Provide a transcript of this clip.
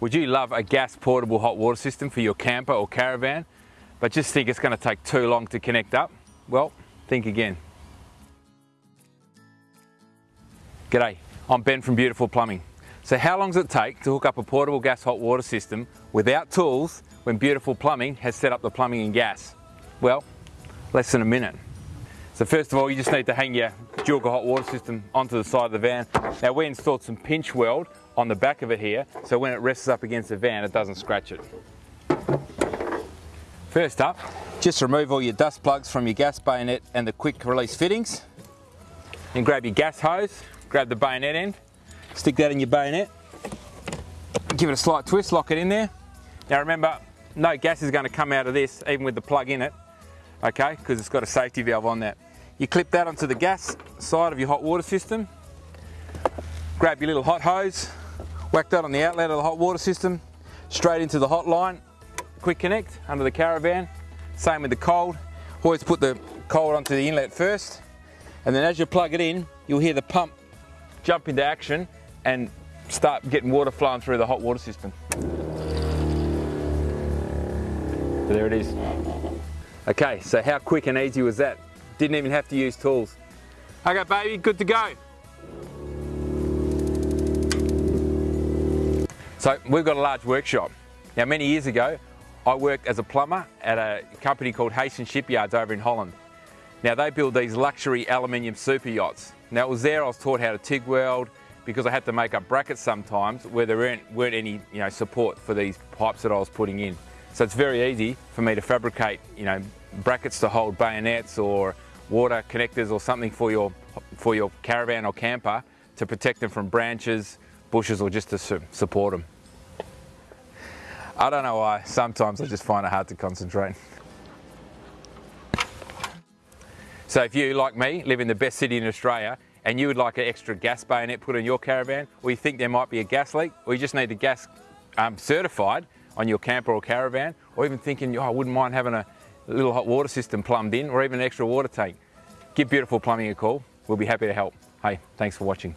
Would you love a gas portable hot water system for your camper or caravan, but just think it's going to take too long to connect up? Well, think again. G'day, I'm Ben from Beautiful Plumbing. So how long does it take to hook up a portable gas hot water system without tools when Beautiful Plumbing has set up the plumbing and gas? Well, less than a minute. So first of all, you just need to hang your Dual hot water system onto the side of the van. Now we installed some pinch weld on the back of it here, so when it rests up against the van, it doesn't scratch it. First up, just remove all your dust plugs from your gas bayonet and the quick release fittings. Then grab your gas hose, grab the bayonet end, stick that in your bayonet, give it a slight twist, lock it in there. Now remember, no gas is going to come out of this, even with the plug in it, okay, because it's got a safety valve on that. You clip that onto the gas side of your hot water system, grab your little hot hose, whack that on the outlet of the hot water system, straight into the hot line, quick connect under the caravan, same with the cold. Always put the cold onto the inlet first, and then as you plug it in, you'll hear the pump jump into action and start getting water flowing through the hot water system. There it is. Okay, so how quick and easy was that? Didn't even have to use tools. Okay baby, good to go. So we've got a large workshop. Now many years ago, I worked as a plumber at a company called Hastings Shipyards over in Holland. Now they build these luxury aluminium super yachts. Now it was there I was taught how to TIG weld because I had to make up brackets sometimes where there weren't, weren't any you know, support for these pipes that I was putting in. So it's very easy for me to fabricate you know, brackets to hold bayonets or water connectors or something for your, for your caravan or camper to protect them from branches, bushes or just to su support them. I don't know why, sometimes I just find it hard to concentrate. So if you, like me, live in the best city in Australia and you would like an extra gas bayonet put in your caravan, or you think there might be a gas leak, or you just need the gas um, certified on your camper or caravan, or even thinking, oh, I wouldn't mind having a little hot water system plumbed in, or even an extra water tank, give Beautiful Plumbing a call. We'll be happy to help. Hey, thanks for watching.